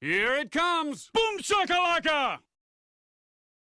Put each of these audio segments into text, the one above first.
Here it comes! Boom shakalaka!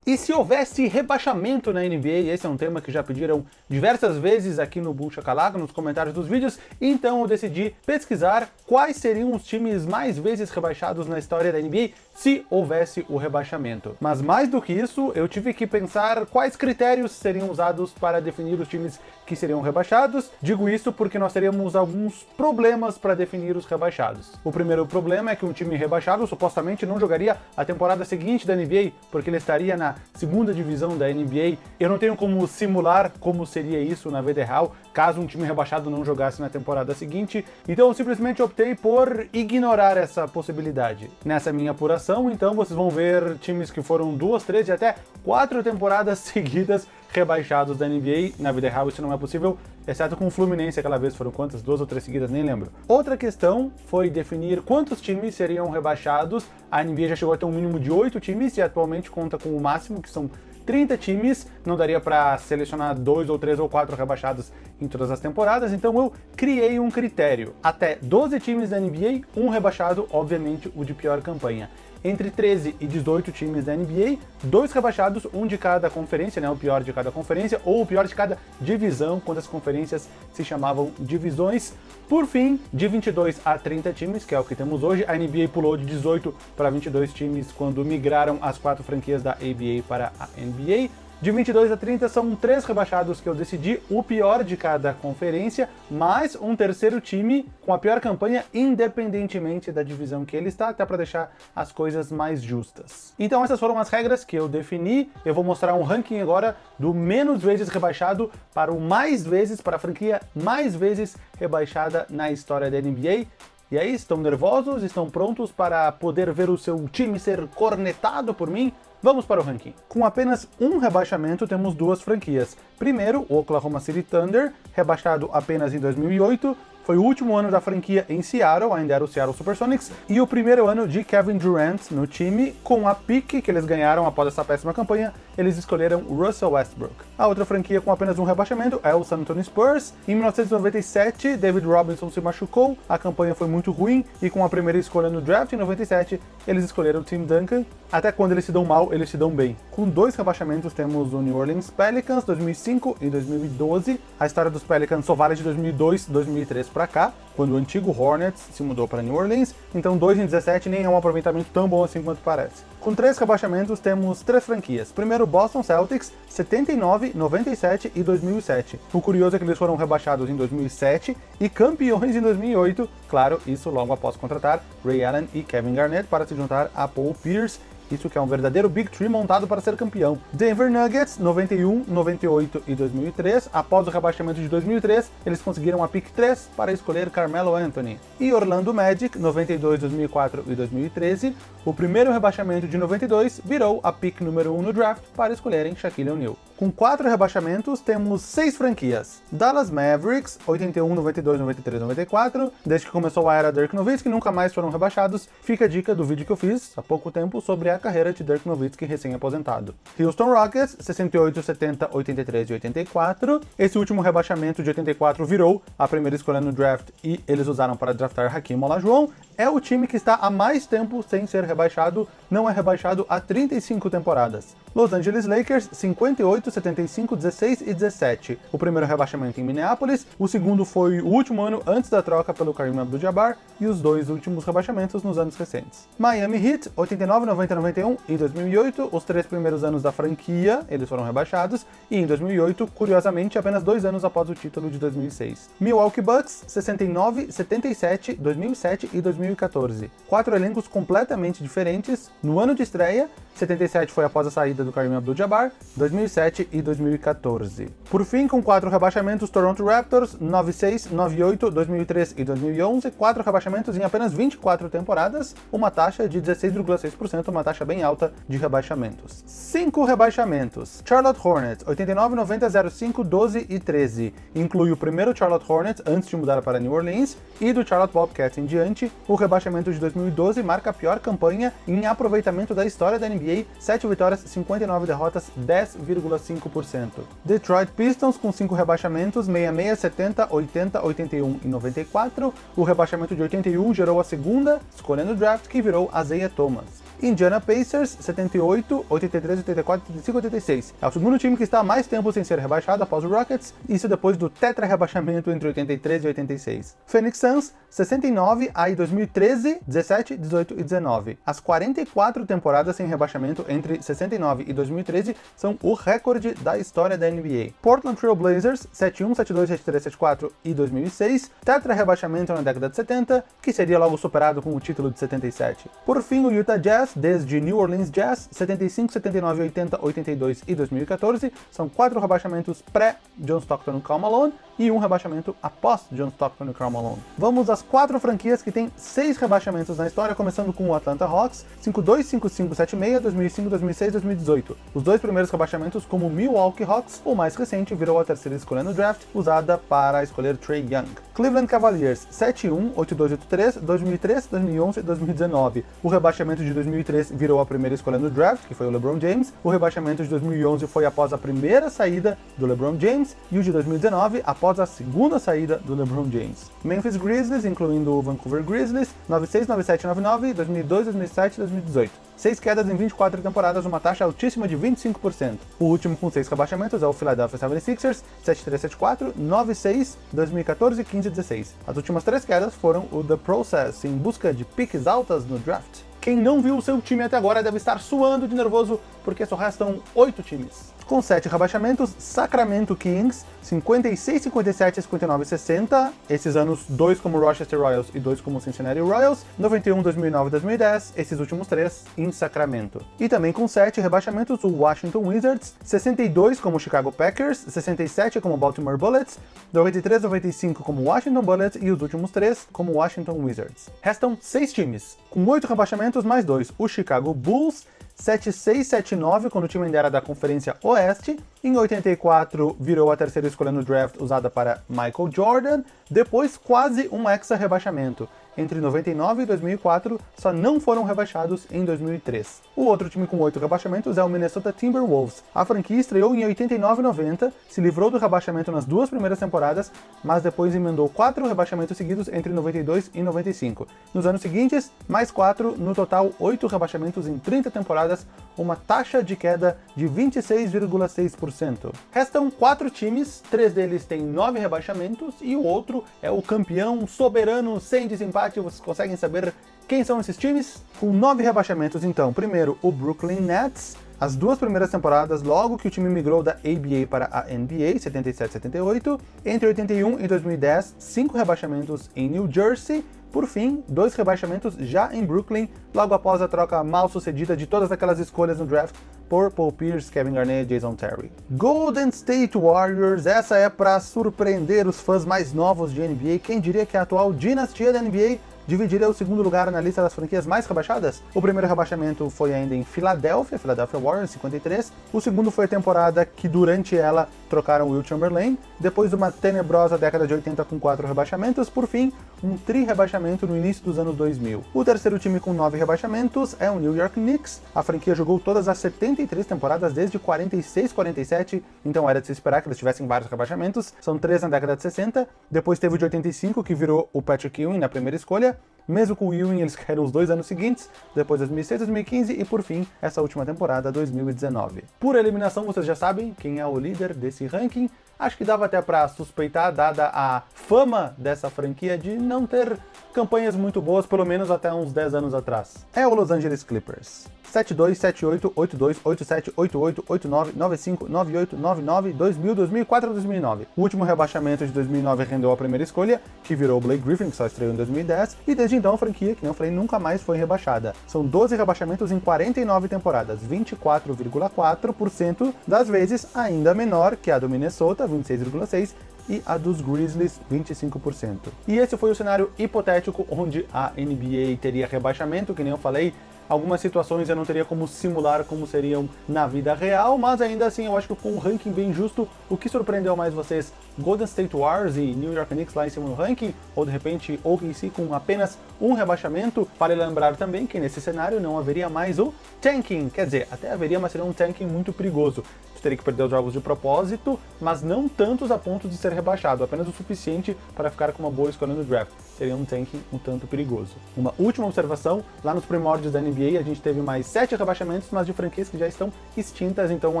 E se houvesse rebaixamento na NBA, esse é um tema que já pediram diversas vezes aqui no Boom Chacalaca, nos comentários dos vídeos, então eu decidi pesquisar quais seriam os times mais vezes rebaixados na história da NBA se houvesse o rebaixamento. Mas mais do que isso, eu tive que pensar quais critérios seriam usados para definir os times que seriam rebaixados. Digo isso porque nós teríamos alguns problemas para definir os rebaixados. O primeiro problema é que um time rebaixado supostamente não jogaria a temporada seguinte da NBA, porque ele estaria na segunda divisão da NBA. Eu não tenho como simular como seria isso na vida real, caso um time rebaixado não jogasse na temporada seguinte, então eu simplesmente optei por ignorar essa possibilidade. Nessa minha apuração, então, vocês vão ver times que foram duas, três e até quatro temporadas seguidas rebaixados da NBA. Na vida real isso não é possível, exceto com o Fluminense aquela vez, foram quantas? Duas ou três seguidas, nem lembro. Outra questão foi definir quantos times seriam rebaixados. A NBA já chegou a ter um mínimo de oito times e atualmente conta com o máximo, que são 30 times, não daria para selecionar dois ou três ou quatro rebaixados em todas as temporadas, então eu criei um critério. Até 12 times da NBA, um rebaixado, obviamente o de pior campanha entre 13 e 18 times da NBA, dois rebaixados, um de cada conferência, né, o pior de cada conferência, ou o pior de cada divisão, quando as conferências se chamavam divisões. Por fim, de 22 a 30 times, que é o que temos hoje, a NBA pulou de 18 para 22 times quando migraram as quatro franquias da ABA para a NBA. De 22 a 30 são três rebaixados que eu decidi, o pior de cada conferência, mais um terceiro time com a pior campanha, independentemente da divisão que ele está, até para deixar as coisas mais justas. Então essas foram as regras que eu defini, eu vou mostrar um ranking agora do menos vezes rebaixado para o mais vezes, para a franquia mais vezes rebaixada na história da NBA. E aí, estão nervosos? Estão prontos para poder ver o seu time ser cornetado por mim? Vamos para o ranking. Com apenas um rebaixamento, temos duas franquias. Primeiro, o Oklahoma City Thunder, rebaixado apenas em 2008, foi o último ano da franquia em Seattle, ainda era o Seattle Supersonics, e o primeiro ano de Kevin Durant no time, com a pique que eles ganharam após essa péssima campanha, eles escolheram Russell Westbrook. A outra franquia com apenas um rebaixamento é o San Antonio Spurs. Em 1997, David Robinson se machucou, a campanha foi muito ruim, e com a primeira escolha no draft em 97, eles escolheram Tim Duncan. Até quando eles se dão mal, eles se dão bem. Com dois rebaixamentos temos o New Orleans Pelicans, 2005 e 2012. A história dos Pelicans só vale de 2002 2003 para cá, quando o antigo Hornets se mudou para New Orleans, então 2 em 17 nem é um aproveitamento tão bom assim quanto parece. Com três rebaixamentos, temos três franquias. Primeiro, Boston Celtics, 79, 97 e 2007. O curioso é que eles foram rebaixados em 2007 e campeões em 2008, claro, isso logo após contratar Ray Allen e Kevin Garnett para se juntar a Paul Pierce isso que é um verdadeiro Big Tree montado para ser campeão. Denver Nuggets, 91, 98 e 2003. Após o rebaixamento de 2003, eles conseguiram a pick 3 para escolher Carmelo Anthony. E Orlando Magic, 92, 2004 e 2013. O primeiro rebaixamento de 92 virou a pick número 1 no draft para escolherem Shaquille O'Neal. Com quatro rebaixamentos, temos seis franquias. Dallas Mavericks, 81, 92, 93, 94. Desde que começou a era Dirk Nowitzki, nunca mais foram rebaixados. Fica a dica do vídeo que eu fiz há pouco tempo sobre a carreira de Dirk Nowitzki recém-aposentado. Houston Rockets, 68, 70, 83 e 84. Esse último rebaixamento de 84 virou a primeira escolha no draft e eles usaram para draftar Hakim Olajuwon. É o time que está há mais tempo sem ser rebaixado, não é rebaixado há 35 temporadas. Los Angeles Lakers, 58, 75, 16 e 17. O primeiro rebaixamento em Minneapolis, o segundo foi o último ano antes da troca pelo Kareem Abdul-Jabbar e os dois últimos rebaixamentos nos anos recentes. Miami Heat, 89, 90, 91 e 2008, os três primeiros anos da franquia, eles foram rebaixados, e em 2008, curiosamente, apenas dois anos após o título de 2006. Milwaukee Bucks, 69, 77, 2007 e 2014. Quatro elencos completamente diferentes. No ano de estreia, 77 foi após a saída do Kareem Abdul-Jabbar, 2007 e 2014. Por fim, com quatro rebaixamentos, Toronto Raptors, 96, 98, 2003 e 2011, quatro rebaixamentos em apenas 24 temporadas, uma taxa de 16,6%, uma taxa taxa bem alta de rebaixamentos. Cinco rebaixamentos. Charlotte Hornets, 89, 90, 05, 12 e 13. Inclui o primeiro Charlotte Hornets antes de mudar para New Orleans e do Charlotte Bobcats em diante. O rebaixamento de 2012 marca a pior campanha em aproveitamento da história da NBA, 7 vitórias, 59 derrotas, 10,5%. Detroit Pistons com 5 rebaixamentos, 66, 70, 80, 81 e 94. O rebaixamento de 81 gerou a segunda escolha no draft, que virou Isaiah Thomas. Indiana Pacers, 78, 83, 84, 85, 86. É o segundo time que está há mais tempo sem ser rebaixado após o Rockets, isso depois do tetra-rebaixamento entre 83 e 86. Phoenix Suns, 69, aí 2013, 17, 18 e 19. As 44 temporadas sem rebaixamento entre 69 e 2013 são o recorde da história da NBA. Portland Trail Blazers, 71, 72, 73, 74 e 2006, tetra-rebaixamento na década de 70, que seria logo superado com o título de 77. Por fim, o Utah Jazz, Jazz, desde New Orleans Jazz, 75, 79, 80, 82 e 2014, são quatro rebaixamentos pré-John Stockton e Karl Malone e um rebaixamento após John Stockton e Karl Malone. Vamos às quatro franquias que têm seis rebaixamentos na história, começando com o Atlanta Hawks, 52, 55, 76, 2005, 2006, 2018. Os dois primeiros rebaixamentos como Milwaukee Hawks, o mais recente virou a terceira escolha no draft, usada para escolher Trey Young. Cleveland Cavaliers, 71, 82, 83, 2003, 2011 e 2019. O rebaixamento de 2003 virou a primeira escolha no draft, que foi o LeBron James. O rebaixamento de 2011 foi após a primeira saída do LeBron James e o de 2019 após a segunda saída do LeBron James. Memphis Grizzlies, incluindo o Vancouver Grizzlies, 96, 97, 99, 2002, 2007 e 2018. Seis quedas em 24 temporadas, uma taxa altíssima de 25%. O último com seis rebaixamentos é o Philadelphia 76ers, 7374, 96, 2014, 15 e 16. As últimas três quedas foram o The Process, em busca de piques altas no draft. Quem não viu o seu time até agora deve estar suando de nervoso, porque só restam oito times. Com 7 rebaixamentos, Sacramento Kings, 56, 57, 59 e 60, esses anos dois como Rochester Royals e dois como Cincinnati Royals, 91, 2009 e 2010, esses últimos três em Sacramento. E também com 7 rebaixamentos, o Washington Wizards, 62 como Chicago Packers, 67 como Baltimore Bullets, 93, 95 como Washington Bullets e os últimos três como Washington Wizards. Restam 6 times, com 8 rebaixamentos mais 2, o Chicago Bulls, 7679, quando o time ainda era da Conferência Oeste. Em 84, virou a terceira escolha no draft usada para Michael Jordan. Depois, quase um hexa-rebaixamento entre 99 e 2004 só não foram rebaixados em 2003. O outro time com oito rebaixamentos é o Minnesota Timberwolves. A franquia estreou em 89 e 90, se livrou do rebaixamento nas duas primeiras temporadas, mas depois emendou quatro rebaixamentos seguidos entre 92 e 95. Nos anos seguintes, mais quatro, no total oito rebaixamentos em 30 temporadas, uma taxa de queda de 26,6%. Restam quatro times, três deles têm nove rebaixamentos e o outro é o campeão soberano sem desempate vocês conseguem saber quem são esses times? Com nove rebaixamentos, então. Primeiro, o Brooklyn Nets. As duas primeiras temporadas, logo que o time migrou da ABA para a NBA, 77-78. Entre 81 e 2010, cinco rebaixamentos em New Jersey. Por fim, dois rebaixamentos já em Brooklyn, logo após a troca mal sucedida de todas aquelas escolhas no draft por Paul Pierce, Kevin Garnett e Jason Terry. Golden State Warriors, essa é para surpreender os fãs mais novos de NBA. Quem diria que a atual dinastia da NBA dividiria o segundo lugar na lista das franquias mais rebaixadas. O primeiro rebaixamento foi ainda em Filadélfia, Philadelphia Warriors, 53. O segundo foi a temporada que durante ela trocaram Will Chamberlain. Depois de uma tenebrosa década de 80 com quatro rebaixamentos, por fim, um tri-rebaixamento no início dos anos 2000. O terceiro time com nove rebaixamentos é o New York Knicks. A franquia jogou todas as 73 temporadas desde 46-47, então era de se esperar que eles tivessem vários rebaixamentos. São três na década de 60. Depois teve o de 85, que virou o Patrick Ewing na primeira escolha. Mesmo com Ewing, eles caíram os dois anos seguintes, depois 2006, 2015 e por fim, essa última temporada, 2019. Por eliminação, vocês já sabem quem é o líder desse ranking. Acho que dava até para suspeitar, dada a fama dessa franquia de não ter campanhas muito boas, pelo menos até uns 10 anos atrás. É o Los Angeles Clippers. 72, 78, 82, 87, 88, 89, 95, 98, 99, 2000, 2004 e 2009. O último rebaixamento de 2009 rendeu a primeira escolha, que virou Blake Griffin, que só estreou em 2010, e desde então a franquia, que não falei, nunca mais foi rebaixada. São 12 rebaixamentos em 49 temporadas, 24,4% das vezes ainda menor que a do Minnesota, 26,6%, e a dos Grizzlies 25%. E esse foi o cenário hipotético onde a NBA teria rebaixamento, que nem eu falei, algumas situações eu não teria como simular como seriam na vida real, mas ainda assim eu acho que com um ranking bem justo, o que surpreendeu mais vocês? Golden State Wars e New York Knicks lá em cima no ranking, ou de repente OKC com apenas um rebaixamento? Vale lembrar também que nesse cenário não haveria mais o tanking, quer dizer, até haveria, mas seria um tanking muito perigoso. Teria que perder os jogos de propósito, mas não tantos a ponto de ser rebaixado, apenas o suficiente para ficar com uma boa escolha no draft. Seria um tanking um tanto perigoso. Uma última observação, lá nos primórdios da NBA a gente teve mais sete rebaixamentos, mas de franquias que já estão extintas, então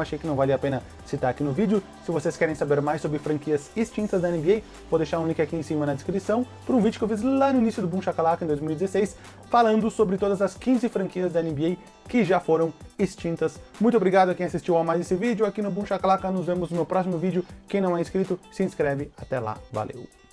achei que não valia a pena citar aqui no vídeo. Se vocês querem saber mais sobre franquias extintas da NBA, vou deixar um link aqui em cima na descrição para um vídeo que eu fiz lá no início do Boom Shakalaka em 2016, falando sobre todas as 15 franquias da NBA que já foram extintas. Muito obrigado a quem assistiu a mais esse vídeo aqui no Boom Shakalaka. Nos vemos no próximo vídeo. Quem não é inscrito, se inscreve. Até lá. Valeu!